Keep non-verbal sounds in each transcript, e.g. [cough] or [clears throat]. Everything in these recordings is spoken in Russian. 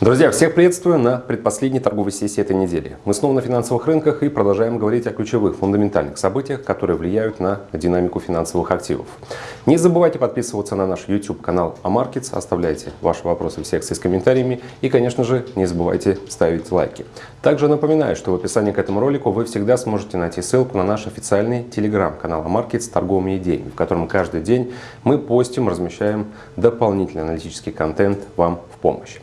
Друзья, всех приветствую на предпоследней торговой сессии этой недели. Мы снова на финансовых рынках и продолжаем говорить о ключевых фундаментальных событиях, которые влияют на динамику финансовых активов. Не забывайте подписываться на наш YouTube канал AMarkets, оставляйте ваши вопросы в секции с комментариями и, конечно же, не забывайте ставить лайки. Также напоминаю, что в описании к этому ролику вы всегда сможете найти ссылку на наш официальный телеграм-канал AMarkets с торговыми идеями, в котором каждый день мы постим, размещаем дополнительный аналитический контент вам в помощь.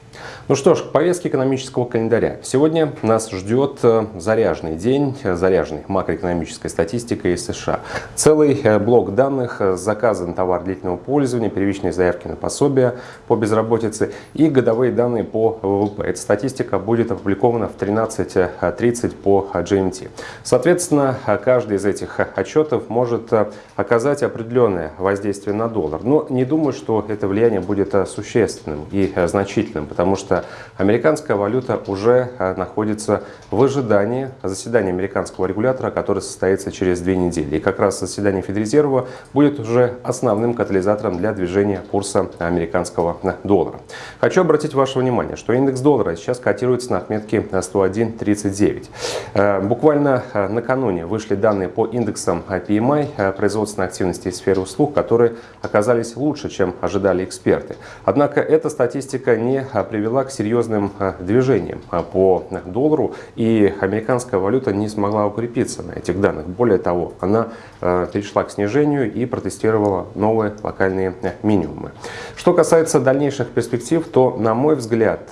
Ну что ж, к повестке экономического календаря. Сегодня нас ждет э, заряженный день, э, заряженный макроэкономической статистикой США. Целый э, блок данных, заказан товар длительного пользования, первичные заявки на пособие по безработице и годовые данные по ВВП. Эта статистика будет опубликована в 13.30 по GMT. Соответственно, каждый из этих отчетов может оказать определенное воздействие на доллар. Но не думаю, что это влияние будет существенным и значительным, потому потому что американская валюта уже э, находится в ожидании заседания американского регулятора, которое состоится через две недели. И как раз заседание Федрезерва будет уже основным катализатором для движения курса американского доллара. Хочу обратить ваше внимание, что индекс доллара сейчас котируется на отметке 101.39. Э, буквально э, накануне вышли данные по индексам PMI производственной активности и сферы услуг, которые оказались лучше, чем ожидали эксперты. Однако эта статистика не привела к серьезным э, движениям э, по доллару, и американская валюта не смогла укрепиться на этих данных. Более того, она э, перешла к снижению и протестировала новые локальные минимумы. Что касается дальнейших перспектив, то, на мой взгляд,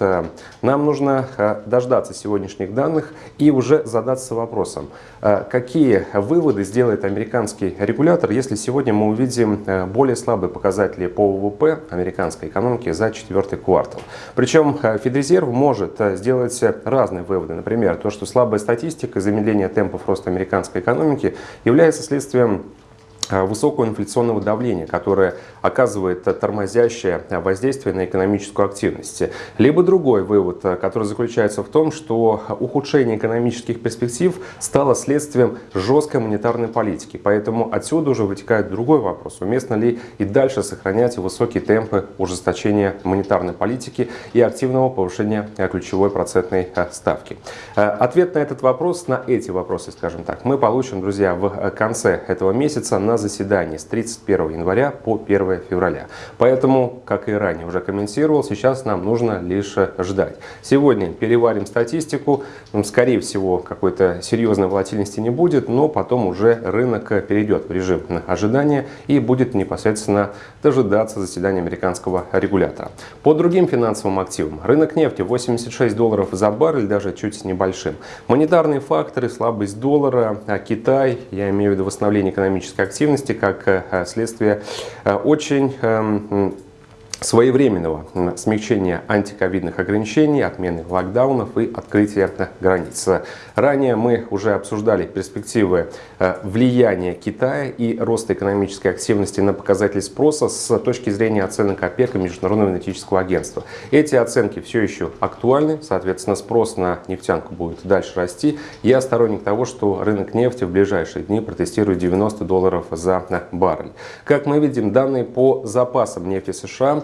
нам нужно дождаться сегодняшних данных и уже задаться вопросом, какие выводы сделает американский регулятор, если сегодня мы увидим более слабые показатели по ВВП американской экономики за четвертый квартал. Причем причем э, Федрезерв может э, сделать разные выводы. Например, то, что слабая статистика замедления темпов роста американской экономики является следствием Э, высокого инфляционного давления, которое оказывает тормозящее воздействие на экономическую активность. Либо другой вывод, э, который заключается в том, что ухудшение экономических перспектив стало следствием жесткой монетарной политики. Поэтому отсюда уже вытекает другой вопрос. Уместно ли и дальше сохранять высокие темпы ужесточения монетарной политики и активного повышения э, ключевой процентной ставки? Ответ на этот вопрос, на эти вопросы, скажем так, мы получим, друзья, в конце этого месяца на заседании с 31 января по 1 февраля. Поэтому, как и ранее уже комментировал, сейчас нам нужно лишь ждать. Сегодня переварим статистику. Скорее всего, какой-то серьезной волатильности не будет, но потом уже рынок перейдет в режим ожидания и будет непосредственно дожидаться заседания американского регулятора. По другим финансовым активам. Рынок нефти 86 долларов за баррель, даже чуть небольшим. Монетарные факторы, слабость доллара, а Китай, я имею в виду восстановление экономической активности, как э, следствие э, очень эм, своевременного смягчения антиковидных ограничений, отмены локдаунов и открытия границ. Ранее мы уже обсуждали перспективы э, влияния Китая и роста экономической активности на показатели спроса с точки зрения оценок ОПЕК и Международного энергетического агентства. Эти оценки все еще актуальны, соответственно спрос на нефтянку будет дальше расти. Я сторонник того, что рынок нефти в ближайшие дни протестирует 90 долларов за баррель. Как мы видим, данные по запасам нефти США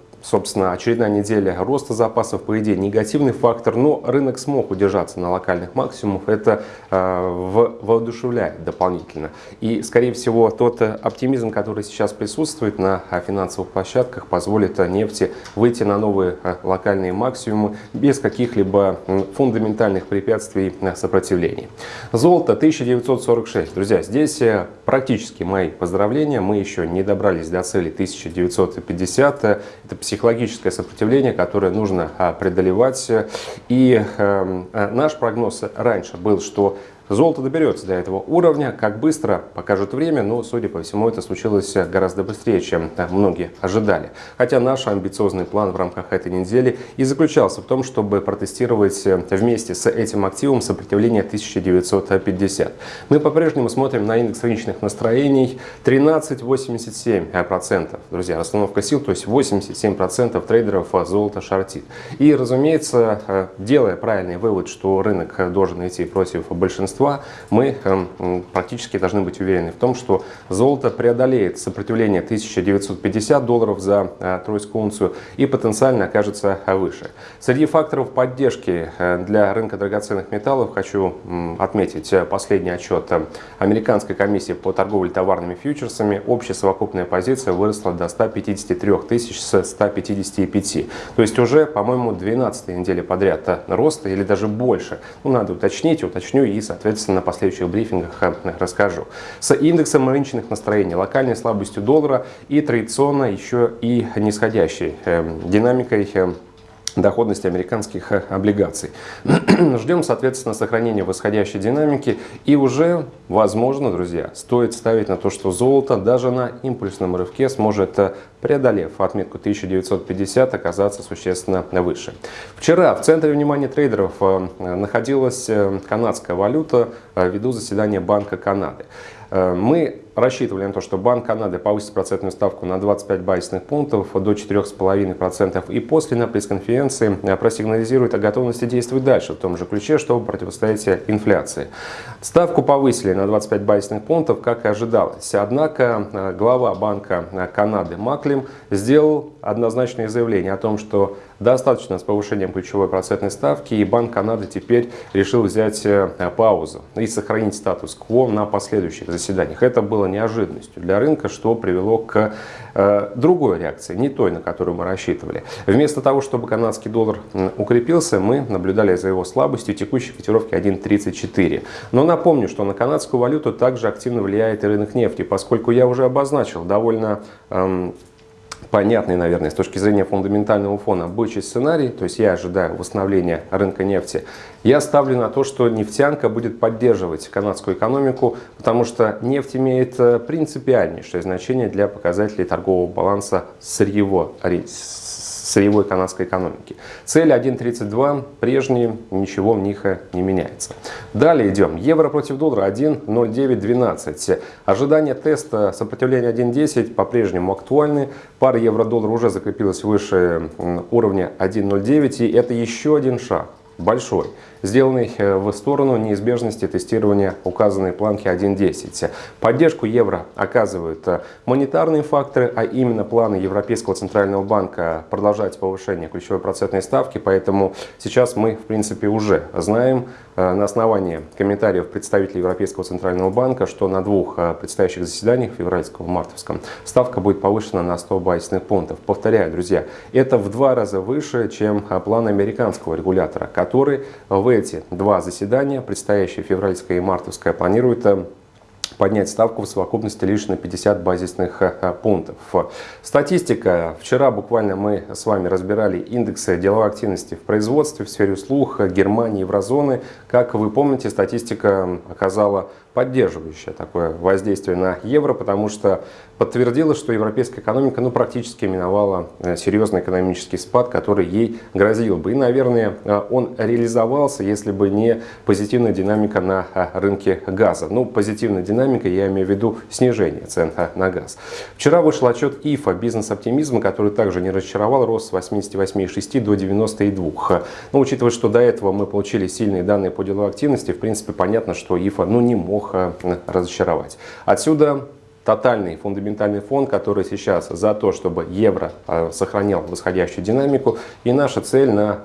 собственно, очередная неделя роста запасов, по идее, негативный фактор, но рынок смог удержаться на локальных максимумах, это э, воодушевляет дополнительно. И, скорее всего, тот оптимизм, который сейчас присутствует на э, финансовых площадках, позволит э, нефти выйти на новые э, локальные максимумы без каких-либо фундаментальных препятствий сопротивлений. Золото 1946. Друзья, здесь практически мои поздравления. Мы еще не добрались до цели 1950. Это психологическое сопротивление, которое нужно а, преодолевать. И эм, э, наш прогноз раньше был, что Золото доберется до этого уровня, как быстро покажет время, но, судя по всему, это случилось гораздо быстрее, чем многие ожидали. Хотя наш амбициозный план в рамках этой недели и заключался в том, чтобы протестировать вместе с этим активом сопротивление 1950. Мы по-прежнему смотрим на индекс рыночных настроений 13,87%. Друзья, расстановка сил, то есть 87% трейдеров золото шортит. И, разумеется, делая правильный вывод, что рынок должен идти против большинства большинства, мы эм, практически должны быть уверены в том, что золото преодолеет сопротивление 1950 долларов за э, тройскую унцию и потенциально окажется выше. Среди факторов поддержки для рынка драгоценных металлов хочу отметить последний отчет Американской комиссии по торговле товарными фьючерсами. Общая совокупная позиция выросла до 153 тысяч с 155. То есть уже, по-моему, 12 недели подряд роста или даже больше. Ну, надо уточнить, уточню и, соответственно, на последующих брифингах расскажу. С индексом рыночных настроений, локальной слабостью доллара и традиционно еще и нисходящей э, динамикой э, доходности американских э, облигаций. [clears throat] Ждем, соответственно, сохранения восходящей динамики и уже, возможно, друзья, стоит ставить на то, что золото даже на импульсном рывке сможет, э, преодолев отметку 1950, оказаться существенно выше. Вчера в центре внимания трейдеров э, находилась канадская валюта ввиду заседания Банка Канады. Мы рассчитывали на то, что Банк Канады повысит процентную ставку на 25 базисных пунктов до 4,5% и после на пресс-конференции э, просигнализирует о готовности действовать дальше в том же ключе, чтобы противостоять инфляции. Ставку повысили на 25 базисных пунктов, как и ожидалось. Однако э, глава Банка э, Канады Маклим сделал однозначное заявление о том, что достаточно с повышением ключевой процентной ставки, и Банк Канады теперь решил взять паузу и сохранить статус-кво на последующих заседаниях. Это было неожиданностью для рынка, что привело к э, другой реакции, не той, на которую мы рассчитывали. Вместо того, чтобы канадский доллар укрепился, мы наблюдали за его слабостью текущей котировки 1.34. Но напомню, что на канадскую валюту также активно влияет и рынок нефти, поскольку я уже обозначил довольно эм, понятный, наверное, с точки зрения фундаментального фона бычий сценарий, то есть я ожидаю восстановления рынка нефти, я ставлю на то, что нефтянка будет поддерживать канадскую экономику, потому что нефть имеет э, принципиальнейшее значение для показателей торгового баланса сырьевого сырьевой канадской экономики. Цель 1.32 прежние, ничего в них не меняется. Далее идем. Евро против доллара 1.0912. Ожидание теста сопротивления 1.10 по-прежнему актуальны. Пара евро-доллар уже закрепилась выше уровня 1.09 и это еще один шаг большой сделанный э, в сторону неизбежности тестирования указанной планки 1.10. Поддержку евро оказывают э, монетарные факторы, а именно планы Европейского Центрального банка продолжать повышение ключевой процентной ставки, поэтому сейчас мы в принципе уже знаем э, на основании комментариев представителей Европейского Центрального банка, что на двух предстоящих заседаниях, февральском и мартовском, ставка будет повышена на 100 базисных пунктов. Повторяю, друзья, это в два раза выше, чем план американского регулятора, который в эти два заседания, предстоящие февральское и мартовское, планируют э, поднять ставку в совокупности лишь на 50 базисных э, э, пунктов. Статистика. Вчера буквально мы с вами разбирали индексы деловой активности в производстве, в сфере услуг Германии, еврозоны. Как вы помните, статистика оказала поддерживающее такое воздействие на евро, потому что подтвердилось, что европейская экономика ну, практически миновала э, серьезный экономический спад, который ей грозил бы. И, наверное, э, он реализовался, если бы не позитивная динамика на э, рынке газа. Ну, позитивная динамика, я имею в виду снижение цен на газ. Вчера вышел отчет ИФА «Бизнес-оптимизм», который также не разочаровал, рост с 88,6 до 92. Но учитывая, что до этого мы получили сильные данные по деловой активности, в принципе, понятно, что ИФА ну, не мог мог э, разочаровать. Отсюда тотальный фундаментальный фон, который сейчас за то, чтобы евро э, сохранял восходящую динамику. И наша цель на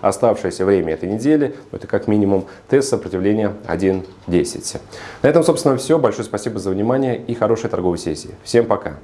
оставшееся время этой недели, это как минимум тест сопротивления 1.10. На этом, собственно, все. Большое спасибо за внимание и хорошей торговой сессии. Всем пока!